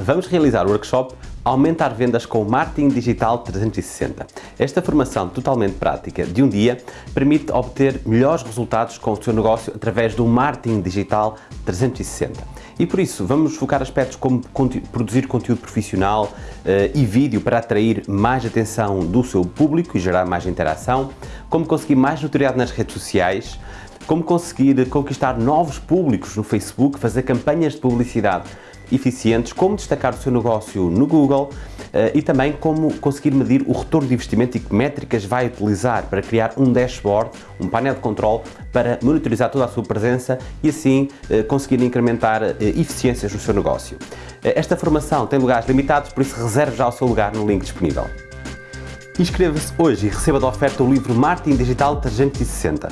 vamos realizar o workshop Aumentar vendas com Marketing Digital 360. Esta formação totalmente prática de um dia permite obter melhores resultados com o seu negócio através do Marketing Digital 360. E por isso vamos focar aspectos como produzir conteúdo profissional uh, e vídeo para atrair mais atenção do seu público e gerar mais interação, como conseguir mais notoriedade nas redes sociais, como conseguir conquistar novos públicos no Facebook, fazer campanhas de publicidade eficientes, como destacar o seu negócio no Google uh, e também como conseguir medir o retorno de investimento e que métricas vai utilizar para criar um dashboard, um painel de controle para monitorizar toda a sua presença e assim uh, conseguir incrementar uh, eficiências no seu negócio. esta formação tem lugares limitados, por isso reserve já o seu lugar no link disponível. Inscreva-se hoje e receba da oferta o livro Marketing Digital 360.